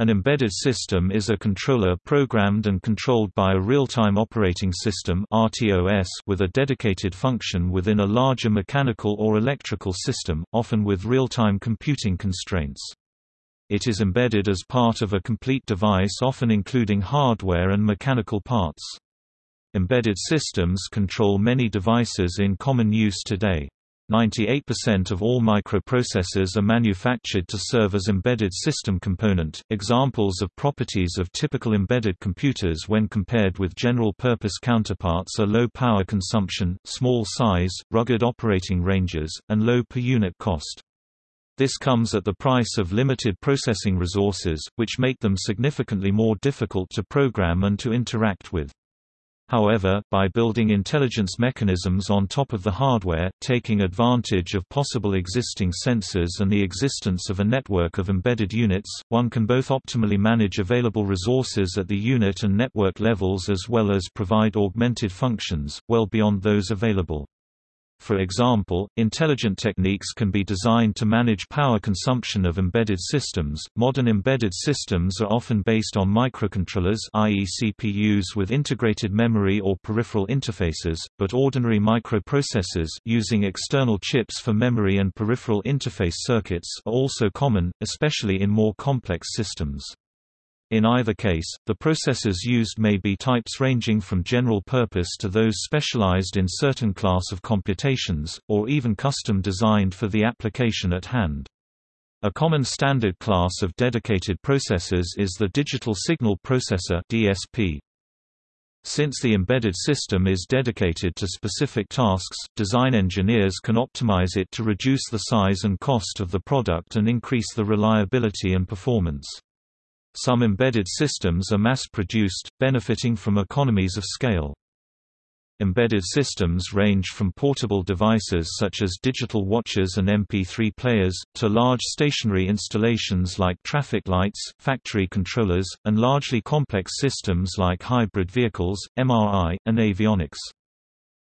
An embedded system is a controller programmed and controlled by a real-time operating system with a dedicated function within a larger mechanical or electrical system, often with real-time computing constraints. It is embedded as part of a complete device often including hardware and mechanical parts. Embedded systems control many devices in common use today. 98% of all microprocessors are manufactured to serve as embedded system component. Examples of properties of typical embedded computers when compared with general-purpose counterparts are low power consumption, small size, rugged operating ranges, and low per unit cost. This comes at the price of limited processing resources, which make them significantly more difficult to program and to interact with. However, by building intelligence mechanisms on top of the hardware, taking advantage of possible existing sensors and the existence of a network of embedded units, one can both optimally manage available resources at the unit and network levels as well as provide augmented functions, well beyond those available. For example, intelligent techniques can be designed to manage power consumption of embedded systems. Modern embedded systems are often based on microcontrollers, i.e., CPUs with integrated memory or peripheral interfaces, but ordinary microprocessors using external chips for memory and peripheral interface circuits are also common, especially in more complex systems. In either case, the processors used may be types ranging from general purpose to those specialized in certain class of computations, or even custom designed for the application at hand. A common standard class of dedicated processors is the Digital Signal Processor DSP. Since the embedded system is dedicated to specific tasks, design engineers can optimize it to reduce the size and cost of the product and increase the reliability and performance. Some embedded systems are mass-produced, benefiting from economies of scale. Embedded systems range from portable devices such as digital watches and MP3 players, to large stationary installations like traffic lights, factory controllers, and largely complex systems like hybrid vehicles, MRI, and avionics.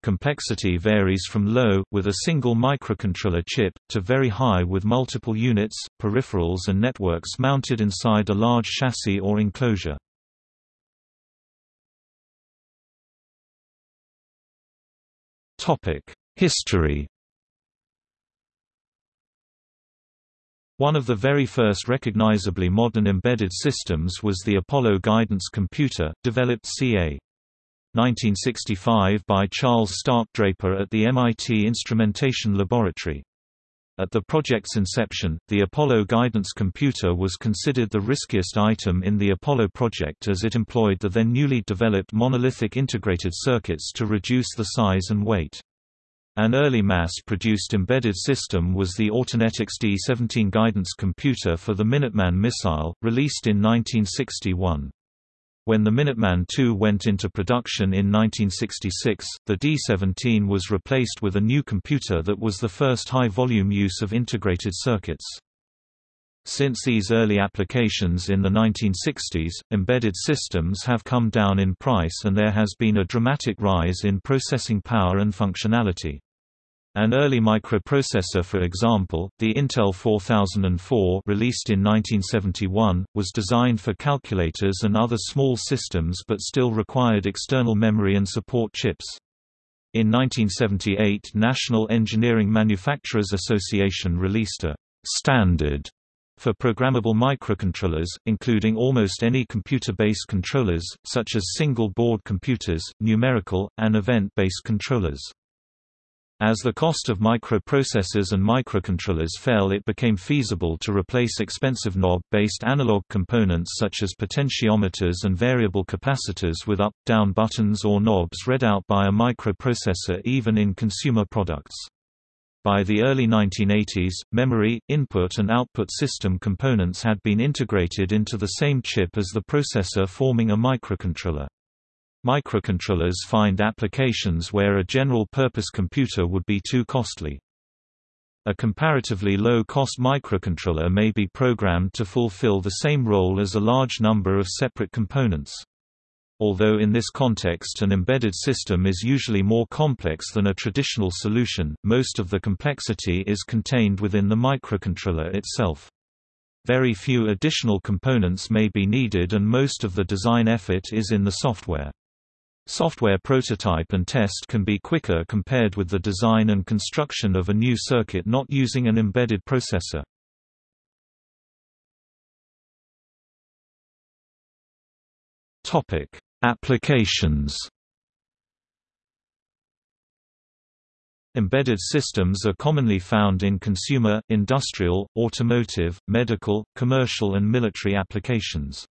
Complexity varies from low, with a single microcontroller chip, to very high with multiple units, peripherals and networks mounted inside a large chassis or enclosure. History One of the very first recognizably modern embedded systems was the Apollo Guidance Computer, developed ca. 1965 by Charles Stark Draper at the MIT Instrumentation Laboratory. At the project's inception, the Apollo guidance computer was considered the riskiest item in the Apollo project as it employed the then newly developed monolithic integrated circuits to reduce the size and weight. An early mass-produced embedded system was the Autonetics D-17 guidance computer for the Minuteman missile, released in 1961. When the Minuteman II went into production in 1966, the D-17 was replaced with a new computer that was the first high-volume use of integrated circuits. Since these early applications in the 1960s, embedded systems have come down in price and there has been a dramatic rise in processing power and functionality. An early microprocessor for example, the Intel 4004 released in 1971, was designed for calculators and other small systems but still required external memory and support chips. In 1978 National Engineering Manufacturers Association released a «standard» for programmable microcontrollers, including almost any computer-based controllers, such as single-board computers, numerical, and event-based controllers. As the cost of microprocessors and microcontrollers fell it became feasible to replace expensive knob-based analog components such as potentiometers and variable capacitors with up-down buttons or knobs read out by a microprocessor even in consumer products. By the early 1980s, memory, input and output system components had been integrated into the same chip as the processor forming a microcontroller. Microcontrollers find applications where a general-purpose computer would be too costly. A comparatively low-cost microcontroller may be programmed to fulfill the same role as a large number of separate components. Although in this context an embedded system is usually more complex than a traditional solution, most of the complexity is contained within the microcontroller itself. Very few additional components may be needed and most of the design effort is in the software. Software prototype and test can be quicker compared with the design and construction of a new circuit not using an embedded processor. Topic: Applications. Embedded systems are commonly found in consumer, industrial, automotive, medical, commercial and military applications.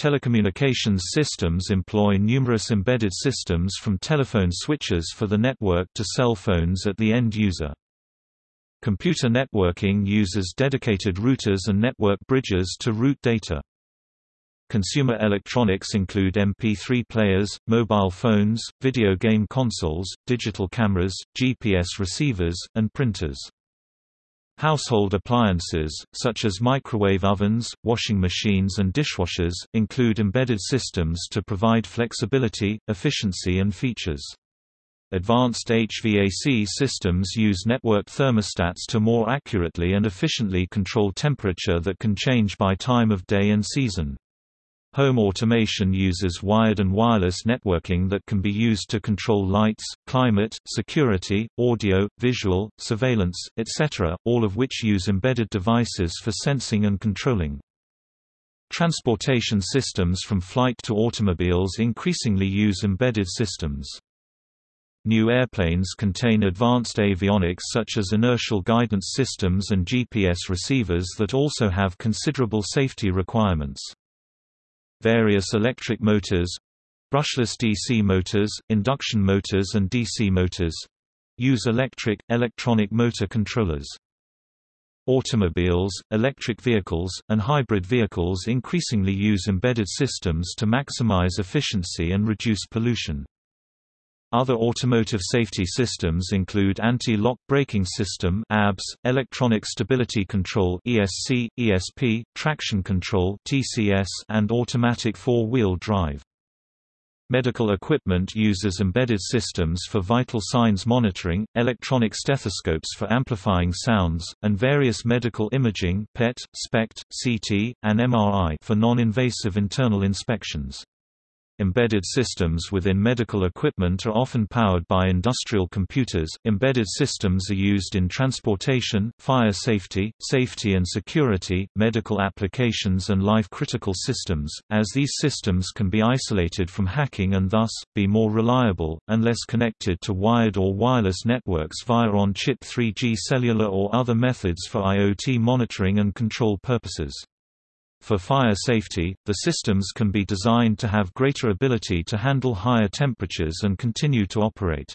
Telecommunications systems employ numerous embedded systems from telephone switches for the network to cell phones at the end user. Computer networking uses dedicated routers and network bridges to route data. Consumer electronics include MP3 players, mobile phones, video game consoles, digital cameras, GPS receivers, and printers. Household appliances, such as microwave ovens, washing machines and dishwashers, include embedded systems to provide flexibility, efficiency and features. Advanced HVAC systems use network thermostats to more accurately and efficiently control temperature that can change by time of day and season. Home automation uses wired and wireless networking that can be used to control lights, climate, security, audio, visual, surveillance, etc., all of which use embedded devices for sensing and controlling. Transportation systems from flight to automobiles increasingly use embedded systems. New airplanes contain advanced avionics such as inertial guidance systems and GPS receivers that also have considerable safety requirements. Various electric motors brushless DC motors, induction motors and DC motors use electric, electronic motor controllers. Automobiles, electric vehicles, and hybrid vehicles increasingly use embedded systems to maximize efficiency and reduce pollution. Other automotive safety systems include anti-lock braking system (ABS), electronic stability control (ESC, ESP), traction control (TCS), and automatic four-wheel drive. Medical equipment uses embedded systems for vital signs monitoring, electronic stethoscopes for amplifying sounds, and various medical imaging PET, SPECT, CT, and MRI for non-invasive internal inspections. Embedded systems within medical equipment are often powered by industrial computers. Embedded systems are used in transportation, fire safety, safety and security, medical applications, and life critical systems, as these systems can be isolated from hacking and thus, be more reliable, and less connected to wired or wireless networks via on chip 3G cellular or other methods for IoT monitoring and control purposes. For fire safety, the systems can be designed to have greater ability to handle higher temperatures and continue to operate.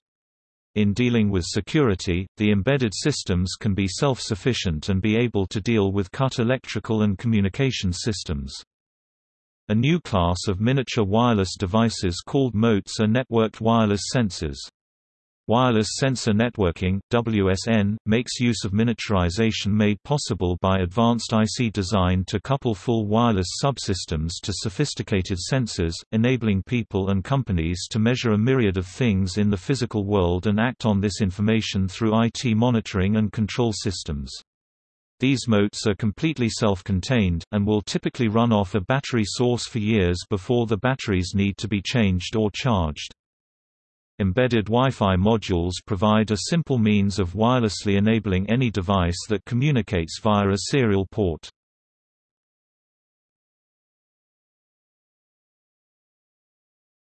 In dealing with security, the embedded systems can be self-sufficient and be able to deal with cut electrical and communication systems. A new class of miniature wireless devices called motes are networked wireless sensors. Wireless Sensor Networking WSN, makes use of miniaturization made possible by advanced IC design to couple full wireless subsystems to sophisticated sensors, enabling people and companies to measure a myriad of things in the physical world and act on this information through IT monitoring and control systems. These motes are completely self-contained, and will typically run off a battery source for years before the batteries need to be changed or charged. Embedded Wi-Fi modules provide a simple means of wirelessly enabling any device that communicates via a serial port.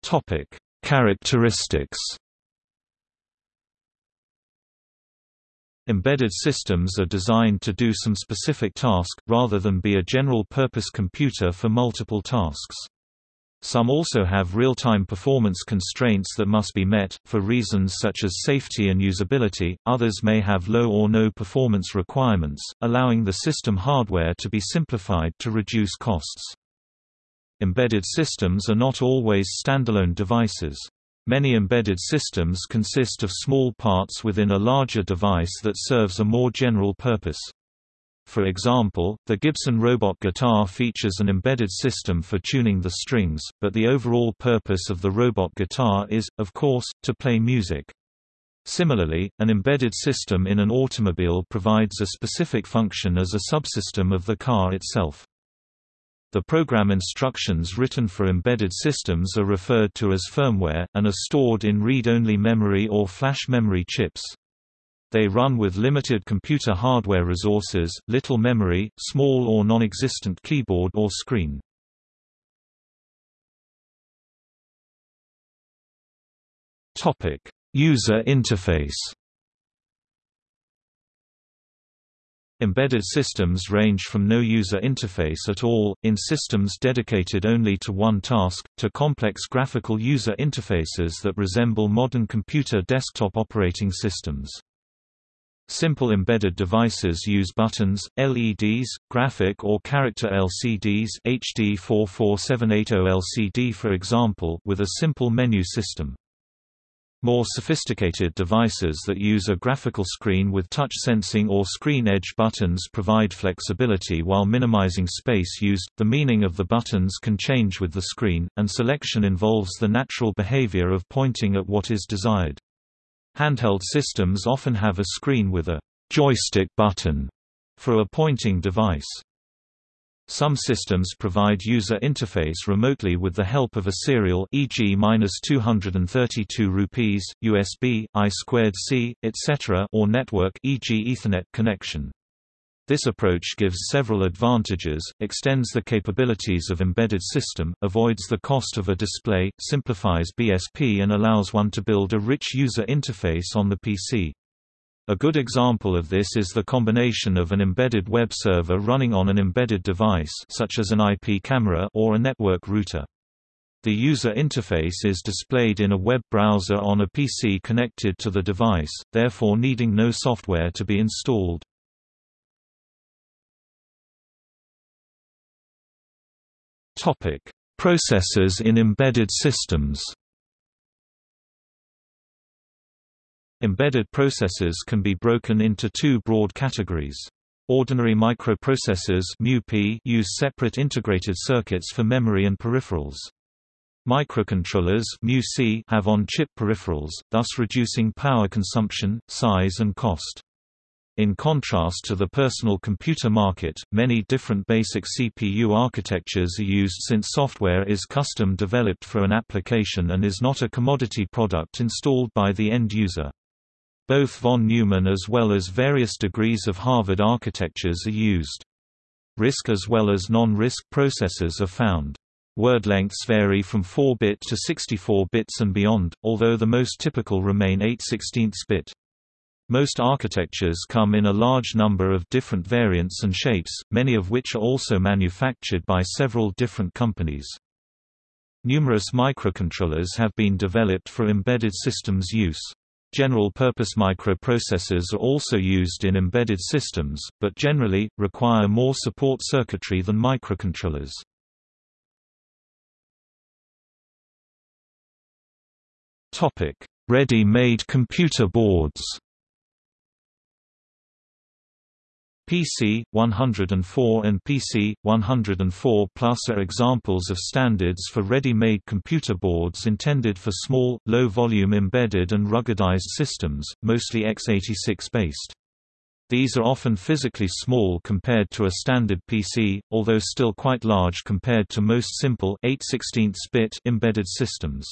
Topic: Characteristics. Embedded systems are designed to do some specific task, rather than be a general-purpose computer for multiple tasks. Some also have real-time performance constraints that must be met, for reasons such as safety and usability, others may have low or no performance requirements, allowing the system hardware to be simplified to reduce costs. Embedded systems are not always standalone devices. Many embedded systems consist of small parts within a larger device that serves a more general purpose. For example, the Gibson robot guitar features an embedded system for tuning the strings, but the overall purpose of the robot guitar is, of course, to play music. Similarly, an embedded system in an automobile provides a specific function as a subsystem of the car itself. The program instructions written for embedded systems are referred to as firmware, and are stored in read-only memory or flash memory chips. They run with limited computer hardware resources, little memory, small or non-existent keyboard or screen. User interface Embedded systems range from no user interface at all, in systems dedicated only to one task, to complex graphical user interfaces that resemble modern computer desktop operating systems. Simple embedded devices use buttons, LEDs, graphic or character LCDs HD 44780 LCD for example with a simple menu system. More sophisticated devices that use a graphical screen with touch sensing or screen edge buttons provide flexibility while minimizing space used. The meaning of the buttons can change with the screen, and selection involves the natural behavior of pointing at what is desired. Handheld systems often have a screen with a joystick button for a pointing device. Some systems provide user interface remotely with the help of a serial e.g. 232 rupees, USB, I2C, etc. or network e.g. Ethernet connection. This approach gives several advantages, extends the capabilities of embedded system, avoids the cost of a display, simplifies BSP and allows one to build a rich user interface on the PC. A good example of this is the combination of an embedded web server running on an embedded device such as an IP camera or a network router. The user interface is displayed in a web browser on a PC connected to the device, therefore needing no software to be installed. Processors in embedded systems Embedded processors can be broken into two broad categories. Ordinary microprocessors use separate integrated circuits for memory and peripherals. Microcontrollers have on-chip peripherals, thus reducing power consumption, size and cost. In contrast to the personal computer market, many different basic CPU architectures are used since software is custom developed for an application and is not a commodity product installed by the end user. Both von Neumann as well as various degrees of Harvard architectures are used. RISC as well as non-RISC processors are found. Word lengths vary from 4-bit to 64 bits and beyond, although the most typical remain 8 16 bit. Most architectures come in a large number of different variants and shapes, many of which are also manufactured by several different companies. Numerous microcontrollers have been developed for embedded systems use. General-purpose microprocessors are also used in embedded systems, but generally, require more support circuitry than microcontrollers. Ready-made computer boards PC 104 and PC 104 Plus are examples of standards for ready-made computer boards intended for small, low-volume embedded and ruggedized systems, mostly x86 based. These are often physically small compared to a standard PC, although still quite large compared to most simple 8 bit embedded systems.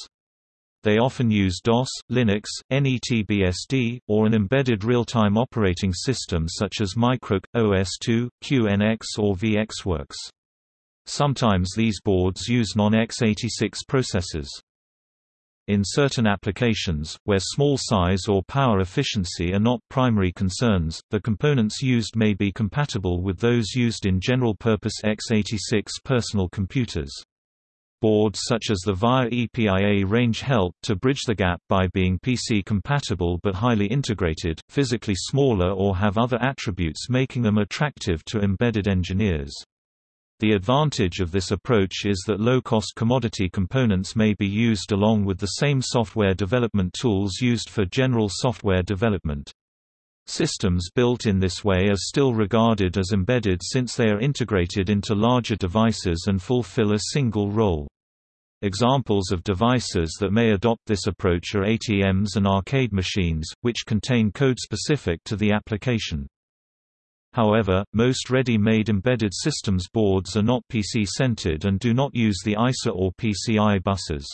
They often use DOS, Linux, NETBSD, or an embedded real-time operating system such as Microc, OS2, QNX or VxWorks. Sometimes these boards use non-x86 processors. In certain applications, where small size or power efficiency are not primary concerns, the components used may be compatible with those used in general-purpose x86 personal computers. Boards such as the VIA EPIA range help to bridge the gap by being PC-compatible but highly integrated, physically smaller or have other attributes making them attractive to embedded engineers. The advantage of this approach is that low-cost commodity components may be used along with the same software development tools used for general software development. Systems built in this way are still regarded as embedded since they are integrated into larger devices and fulfill a single role. Examples of devices that may adopt this approach are ATMs and arcade machines, which contain code specific to the application. However, most ready-made embedded systems boards are not PC-centered and do not use the ISA or PCI buses.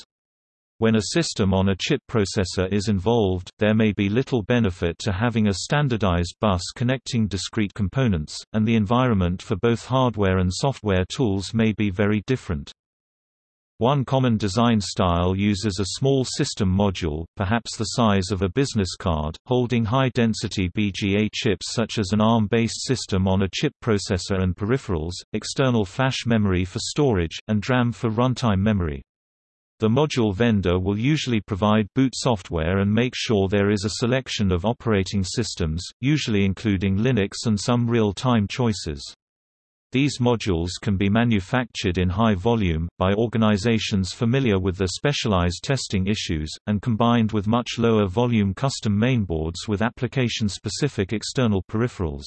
When a system on a chip processor is involved, there may be little benefit to having a standardized bus connecting discrete components, and the environment for both hardware and software tools may be very different. One common design style uses a small system module, perhaps the size of a business card, holding high-density BGA chips such as an ARM-based system on a chip processor and peripherals, external flash memory for storage, and DRAM for runtime memory. The module vendor will usually provide boot software and make sure there is a selection of operating systems, usually including Linux and some real-time choices. These modules can be manufactured in high volume, by organizations familiar with the specialized testing issues, and combined with much lower volume custom mainboards with application-specific external peripherals.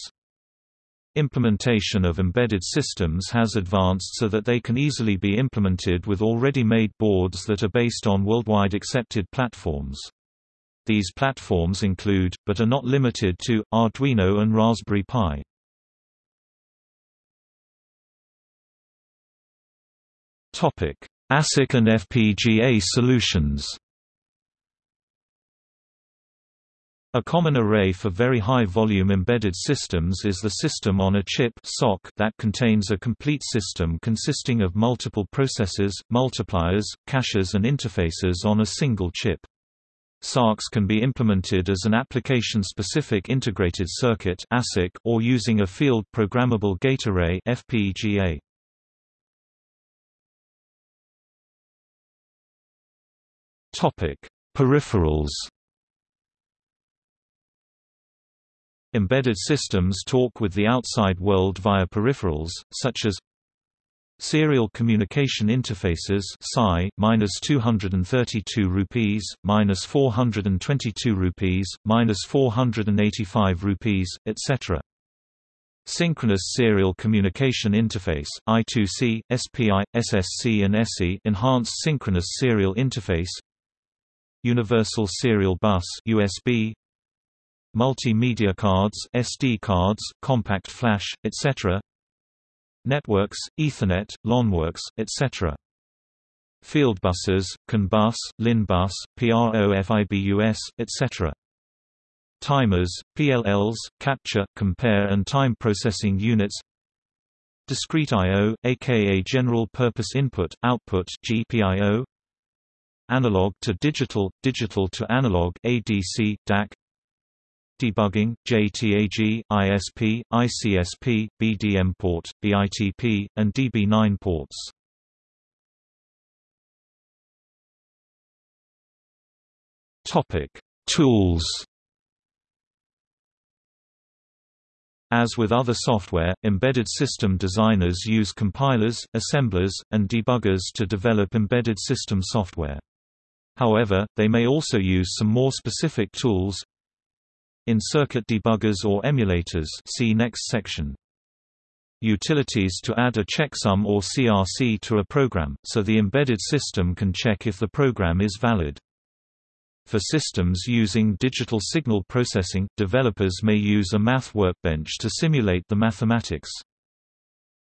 Implementation of embedded systems has advanced so that they can easily be implemented with already made boards that are based on worldwide accepted platforms. These platforms include, but are not limited to, Arduino and Raspberry Pi. ASIC and FPGA solutions A common array for very high-volume embedded systems is the system on a chip that contains a complete system consisting of multiple processors, multipliers, caches and interfaces on a single chip. SoCs can be implemented as an application-specific integrated circuit or using a field programmable gate array FPGA. Peripherals. Embedded systems talk with the outside world via peripherals, such as Serial Communication Interfaces SCI, minus 232 rupees, minus 422 rupees, minus 485 rupees, etc. Synchronous Serial Communication Interface I2C, SPI, SSC and SE Enhanced Synchronous Serial Interface Universal Serial Bus USB Multimedia cards SD cards, compact flash, etc. Networks, Ethernet, LONWorks, etc. Field buses, CAN bus, LIN bus, PROFIBUS, etc. Timers, PLLs, capture, compare and time processing units Discrete I.O., aka General Purpose Input, Output GPIO Analog to digital, digital to analog ADC, DAC Debugging, JTAG, ISP, ICSP, BDM port, BITP, and DB9 ports. Topic: Tools. As with other software, embedded system designers use compilers, assemblers, and debuggers to develop embedded system software. However, they may also use some more specific tools in circuit debuggers or emulators see next section. Utilities to add a checksum or CRC to a program, so the embedded system can check if the program is valid. For systems using digital signal processing, developers may use a math workbench to simulate the mathematics.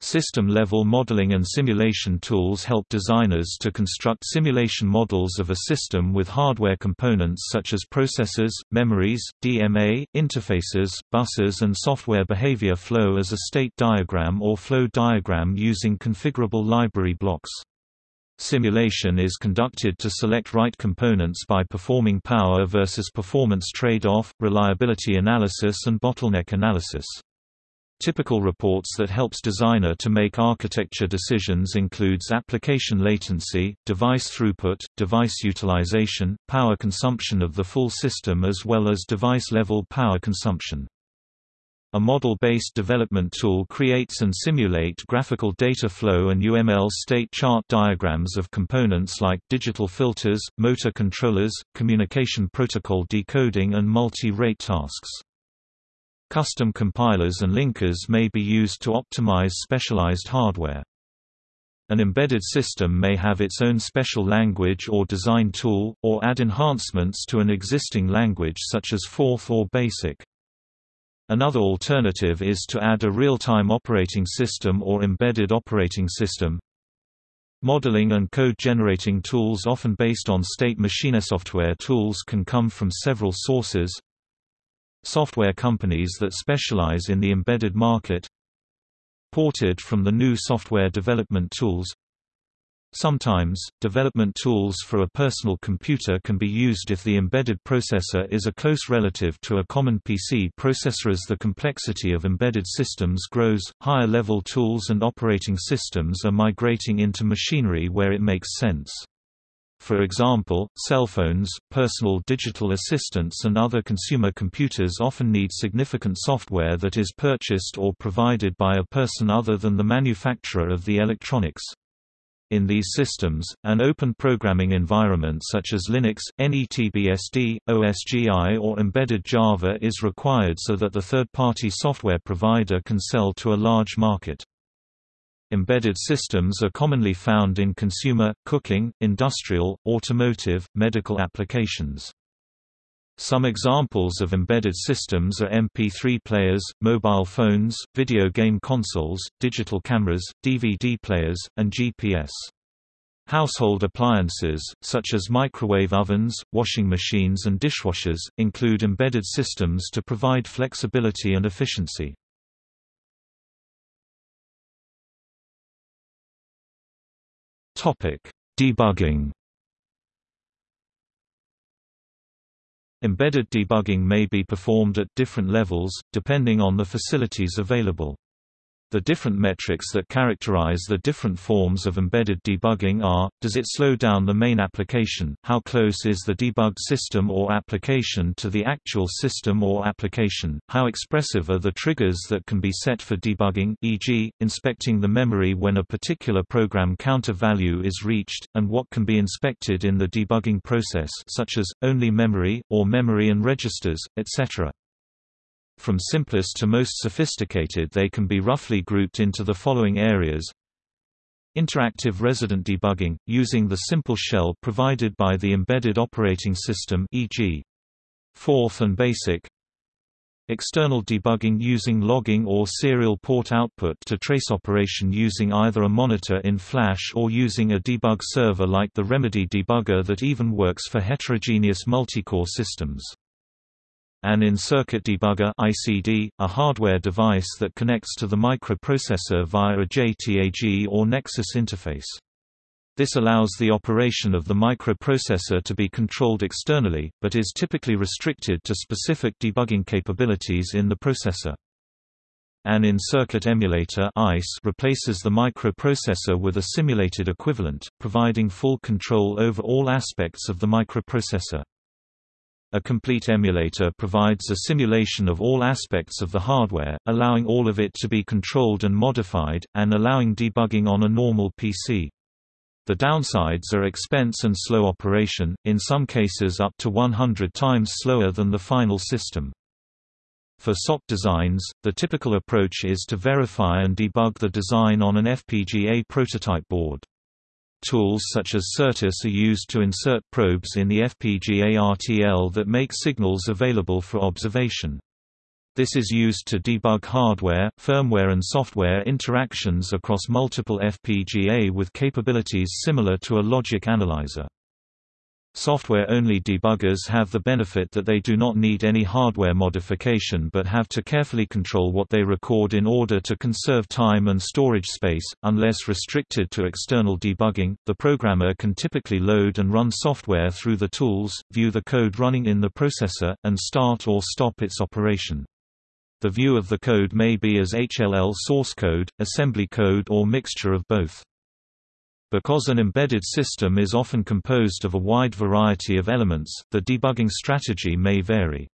System-level modeling and simulation tools help designers to construct simulation models of a system with hardware components such as processors, memories, DMA, interfaces, buses and software behavior flow as a state diagram or flow diagram using configurable library blocks. Simulation is conducted to select right components by performing power versus performance trade-off, reliability analysis and bottleneck analysis. Typical reports that helps designer to make architecture decisions includes application latency, device throughput, device utilization, power consumption of the full system as well as device-level power consumption. A model-based development tool creates and simulate graphical data flow and UML state chart diagrams of components like digital filters, motor controllers, communication protocol decoding and multi-rate tasks. Custom compilers and linkers may be used to optimize specialized hardware. An embedded system may have its own special language or design tool, or add enhancements to an existing language such as Forth or BASIC. Another alternative is to add a real-time operating system or embedded operating system. Modeling and code generating tools often based on state machine software tools can come from several sources. Software companies that specialize in the embedded market ported from the GNU software development tools Sometimes, development tools for a personal computer can be used if the embedded processor is a close relative to a common PC processor. As the complexity of embedded systems grows, higher level tools and operating systems are migrating into machinery where it makes sense. For example, cell phones, personal digital assistants and other consumer computers often need significant software that is purchased or provided by a person other than the manufacturer of the electronics. In these systems, an open programming environment such as Linux, NETBSD, OSGI or embedded Java is required so that the third-party software provider can sell to a large market. Embedded systems are commonly found in consumer, cooking, industrial, automotive, medical applications. Some examples of embedded systems are MP3 players, mobile phones, video game consoles, digital cameras, DVD players, and GPS. Household appliances, such as microwave ovens, washing machines and dishwashers, include embedded systems to provide flexibility and efficiency. Topic: Debugging. Embedded debugging may be performed at different levels, depending on the facilities available. The different metrics that characterize the different forms of embedded debugging are, does it slow down the main application, how close is the debugged system or application to the actual system or application, how expressive are the triggers that can be set for debugging e.g., inspecting the memory when a particular program counter value is reached, and what can be inspected in the debugging process such as, only memory, or memory and registers, etc. From simplest to most sophisticated they can be roughly grouped into the following areas Interactive resident debugging, using the simple shell provided by the embedded operating system e.g. Forth and BASIC External debugging using logging or serial port output to trace operation using either a monitor in Flash or using a debug server like the Remedy debugger that even works for heterogeneous multicore systems. An in-circuit debugger ICD, a hardware device that connects to the microprocessor via a JTAG or Nexus interface. This allows the operation of the microprocessor to be controlled externally, but is typically restricted to specific debugging capabilities in the processor. An in-circuit emulator ICE replaces the microprocessor with a simulated equivalent, providing full control over all aspects of the microprocessor. A complete emulator provides a simulation of all aspects of the hardware, allowing all of it to be controlled and modified, and allowing debugging on a normal PC. The downsides are expense and slow operation, in some cases up to 100 times slower than the final system. For SoC designs, the typical approach is to verify and debug the design on an FPGA prototype board. Tools such as Certus are used to insert probes in the FPGA RTL that make signals available for observation. This is used to debug hardware, firmware and software interactions across multiple FPGA with capabilities similar to a logic analyzer. Software-only debuggers have the benefit that they do not need any hardware modification but have to carefully control what they record in order to conserve time and storage space. Unless restricted to external debugging, the programmer can typically load and run software through the tools, view the code running in the processor, and start or stop its operation. The view of the code may be as HLL source code, assembly code or mixture of both. Because an embedded system is often composed of a wide variety of elements, the debugging strategy may vary.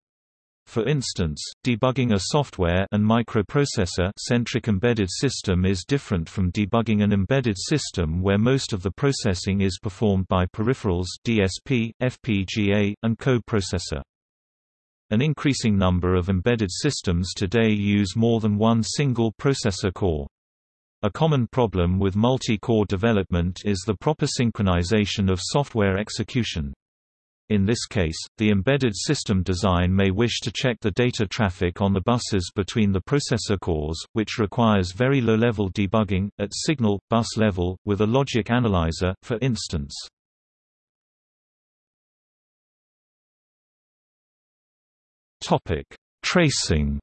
For instance, debugging a software and microprocessor-centric embedded system is different from debugging an embedded system where most of the processing is performed by peripherals DSP, FPGA, and code processor. An increasing number of embedded systems today use more than one single processor core. A common problem with multi-core development is the proper synchronization of software execution. In this case, the embedded system design may wish to check the data traffic on the buses between the processor cores, which requires very low-level debugging, at signal, bus level, with a logic analyzer, for instance. Tracing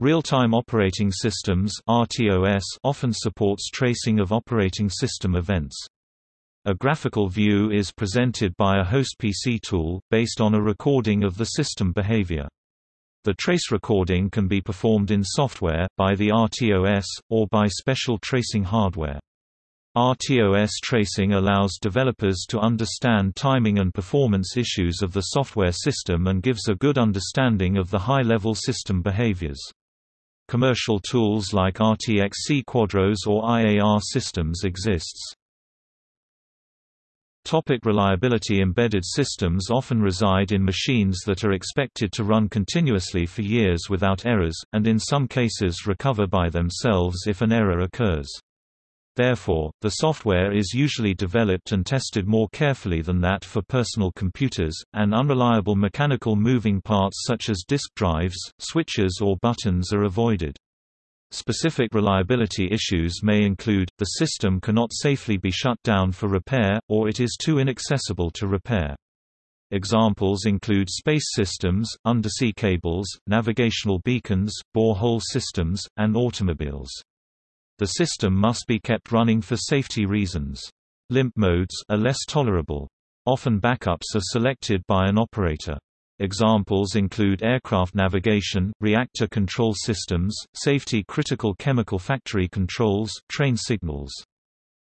Real-time operating systems (RTOS) often supports tracing of operating system events. A graphical view is presented by a host PC tool, based on a recording of the system behavior. The trace recording can be performed in software, by the RTOS, or by special tracing hardware. RTOS tracing allows developers to understand timing and performance issues of the software system and gives a good understanding of the high-level system behaviors. Commercial tools like RTXC Quadros or IAR systems exists. Topic reliability Embedded systems often reside in machines that are expected to run continuously for years without errors, and in some cases recover by themselves if an error occurs. Therefore, the software is usually developed and tested more carefully than that for personal computers, and unreliable mechanical moving parts such as disk drives, switches or buttons are avoided. Specific reliability issues may include, the system cannot safely be shut down for repair, or it is too inaccessible to repair. Examples include space systems, undersea cables, navigational beacons, borehole systems, and automobiles. The system must be kept running for safety reasons. Limp modes are less tolerable. Often backups are selected by an operator. Examples include aircraft navigation, reactor control systems, safety-critical chemical factory controls, train signals.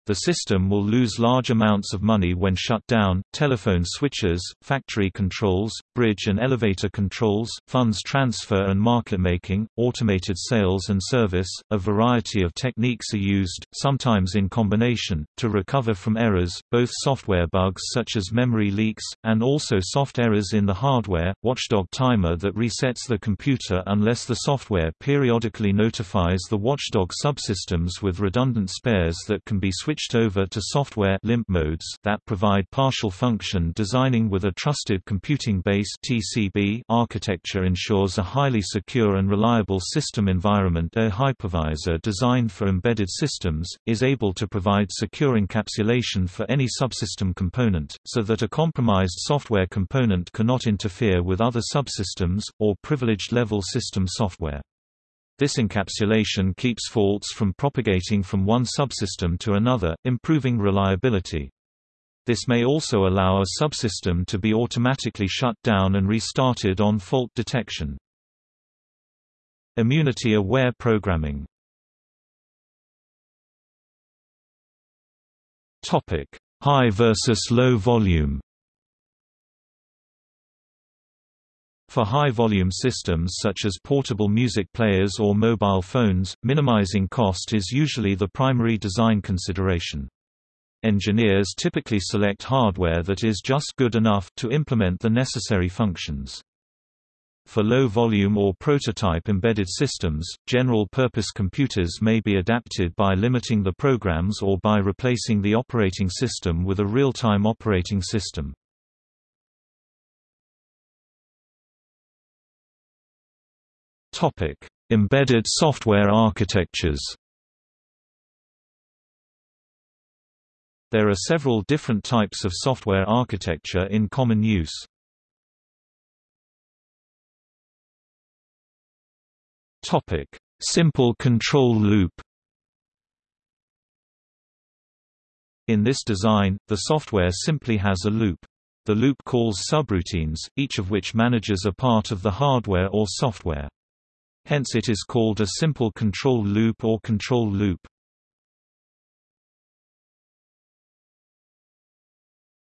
The system will lose large amounts of money when shut down. Telephone switches, factory controls, bridge and elevator controls, funds transfer and market making, automated sales and service. A variety of techniques are used, sometimes in combination, to recover from errors, both software bugs such as memory leaks, and also soft errors in the hardware. Watchdog timer that resets the computer unless the software periodically notifies the watchdog subsystems with redundant spares that can be switched switched over to software limp modes that provide partial function designing with a trusted computing base TCB architecture ensures a highly secure and reliable system environment a hypervisor designed for embedded systems, is able to provide secure encapsulation for any subsystem component, so that a compromised software component cannot interfere with other subsystems, or privileged level system software. This encapsulation keeps faults from propagating from one subsystem to another, improving reliability. This may also allow a subsystem to be automatically shut down and restarted on fault detection. Immunity-aware programming High versus low volume For high-volume systems such as portable music players or mobile phones, minimizing cost is usually the primary design consideration. Engineers typically select hardware that is just good enough to implement the necessary functions. For low-volume or prototype embedded systems, general-purpose computers may be adapted by limiting the programs or by replacing the operating system with a real-time operating system. Topic: Embedded software architectures. There are several different types of software architecture in common use. Topic: Simple control loop. In this design, the software simply has a loop. The loop calls subroutines, each of which manages a part of the hardware or software. Hence it is called a simple control loop or control loop.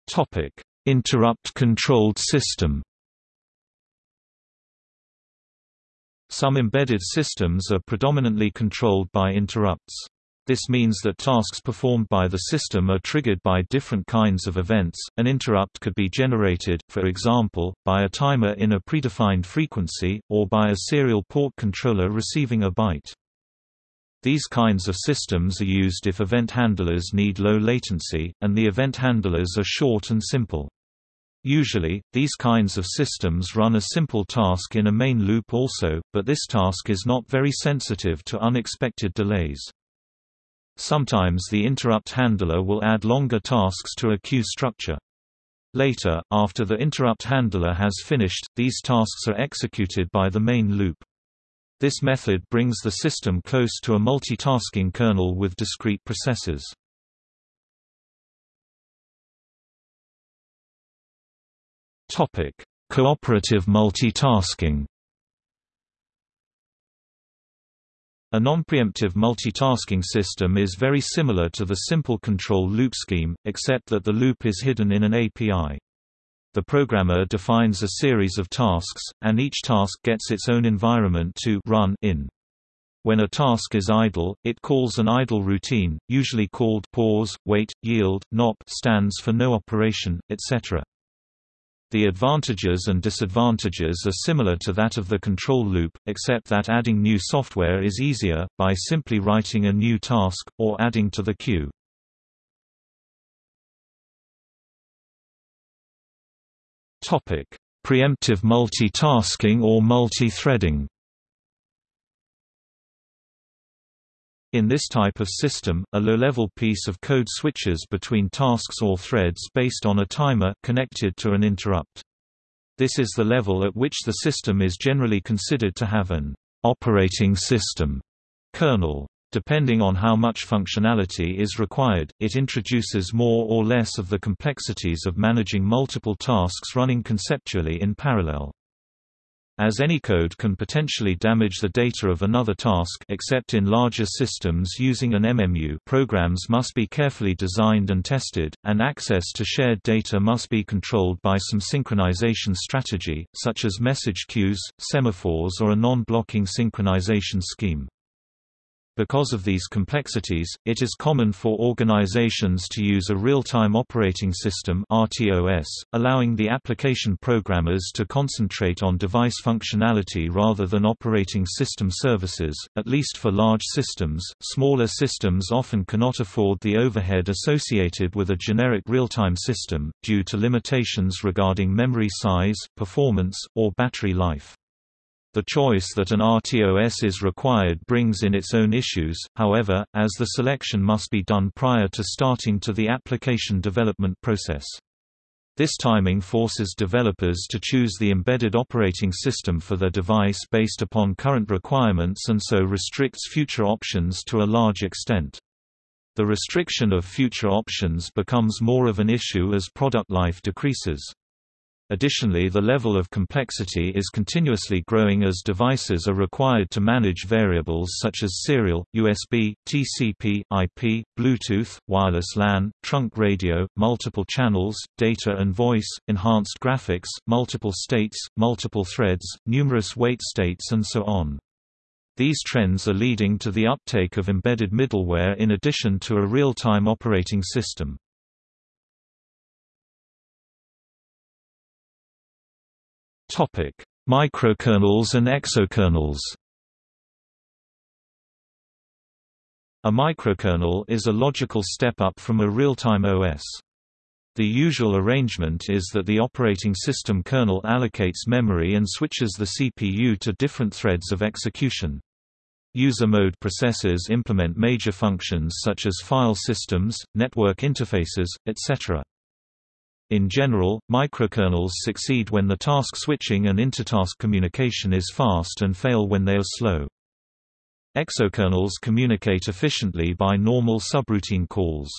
Topic: Interrupt-controlled system. Some embedded systems are predominantly controlled by interrupts. This means that tasks performed by the system are triggered by different kinds of events. An interrupt could be generated, for example, by a timer in a predefined frequency, or by a serial port controller receiving a byte. These kinds of systems are used if event handlers need low latency, and the event handlers are short and simple. Usually, these kinds of systems run a simple task in a main loop also, but this task is not very sensitive to unexpected delays. Sometimes the interrupt handler will add longer tasks to a queue structure. Later, after the interrupt handler has finished, these tasks are executed by the main loop. This method brings the system close to a multitasking kernel with discrete processes. Cooperative multitasking A non-preemptive multitasking system is very similar to the simple control loop scheme, except that the loop is hidden in an API. The programmer defines a series of tasks, and each task gets its own environment to run in. When a task is idle, it calls an idle routine, usually called pause, wait, yield, NOP stands for no operation, etc. The advantages and disadvantages are similar to that of the control loop, except that adding new software is easier, by simply writing a new task, or adding to the queue. Preemptive multitasking or multi-threading In this type of system, a low-level piece of code switches between tasks or threads based on a timer connected to an interrupt. This is the level at which the system is generally considered to have an operating system kernel. Depending on how much functionality is required, it introduces more or less of the complexities of managing multiple tasks running conceptually in parallel. As any code can potentially damage the data of another task except in larger systems using an MMU programs must be carefully designed and tested, and access to shared data must be controlled by some synchronization strategy, such as message queues, semaphores or a non-blocking synchronization scheme. Because of these complexities, it is common for organizations to use a real-time operating system RTOS, allowing the application programmers to concentrate on device functionality rather than operating system services, at least for large systems. Smaller systems often cannot afford the overhead associated with a generic real-time system, due to limitations regarding memory size, performance, or battery life. The choice that an RTOS is required brings in its own issues, however, as the selection must be done prior to starting to the application development process. This timing forces developers to choose the embedded operating system for their device based upon current requirements and so restricts future options to a large extent. The restriction of future options becomes more of an issue as product life decreases. Additionally the level of complexity is continuously growing as devices are required to manage variables such as serial, USB, TCP, IP, Bluetooth, wireless LAN, trunk radio, multiple channels, data and voice, enhanced graphics, multiple states, multiple threads, numerous wait states and so on. These trends are leading to the uptake of embedded middleware in addition to a real-time operating system. Topic: Microkernels and exokernels. A microkernel is a logical step up from a real-time OS. The usual arrangement is that the operating system kernel allocates memory and switches the CPU to different threads of execution. User mode processes implement major functions such as file systems, network interfaces, etc. In general, microkernels succeed when the task switching and intertask communication is fast and fail when they are slow. Exokernels communicate efficiently by normal subroutine calls.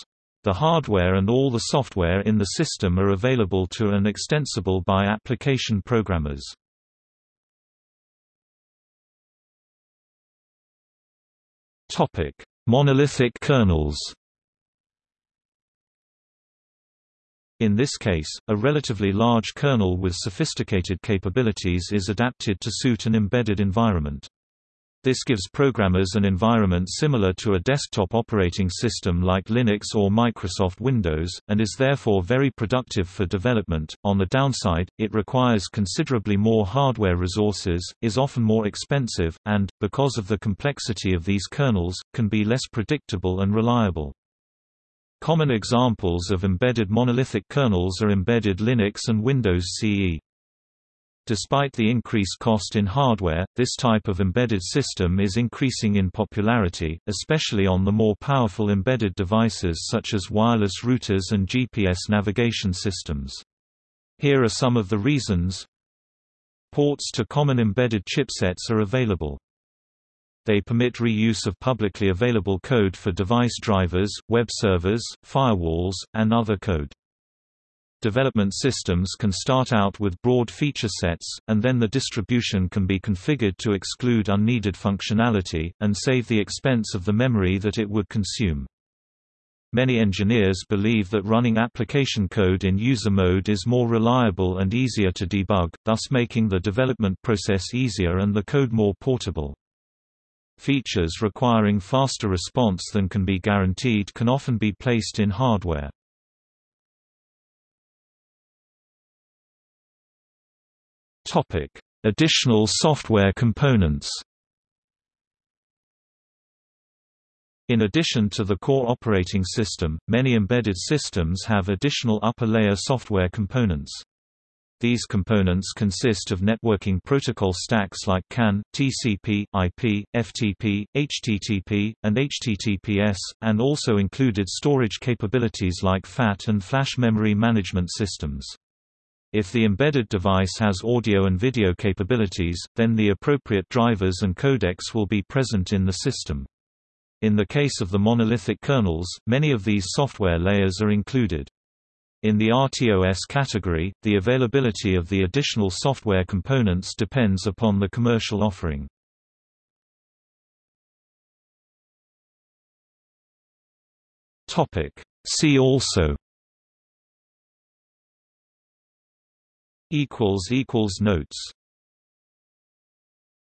The hardware and all the software in the system are available to and extensible by application programmers. Monolithic kernels In this case, a relatively large kernel with sophisticated capabilities is adapted to suit an embedded environment. This gives programmers an environment similar to a desktop operating system like Linux or Microsoft Windows, and is therefore very productive for development. On the downside, it requires considerably more hardware resources, is often more expensive, and, because of the complexity of these kernels, can be less predictable and reliable. Common examples of embedded monolithic kernels are embedded Linux and Windows CE. Despite the increased cost in hardware, this type of embedded system is increasing in popularity, especially on the more powerful embedded devices such as wireless routers and GPS navigation systems. Here are some of the reasons. Ports to common embedded chipsets are available. They permit reuse of publicly available code for device drivers, web servers, firewalls, and other code. Development systems can start out with broad feature sets, and then the distribution can be configured to exclude unneeded functionality, and save the expense of the memory that it would consume. Many engineers believe that running application code in user mode is more reliable and easier to debug, thus making the development process easier and the code more portable. Features requiring faster response than can be guaranteed can often be placed in hardware. Additional software components. In addition to the core operating system, many embedded systems have additional upper-layer software components. These components consist of networking protocol stacks like CAN, TCP, IP, FTP, HTTP, and HTTPS, and also included storage capabilities like FAT and flash memory management systems. If the embedded device has audio and video capabilities, then the appropriate drivers and codecs will be present in the system. In the case of the monolithic kernels, many of these software layers are included. In the RTOS category, the availability of the additional software components depends upon the commercial offering. See also. Notes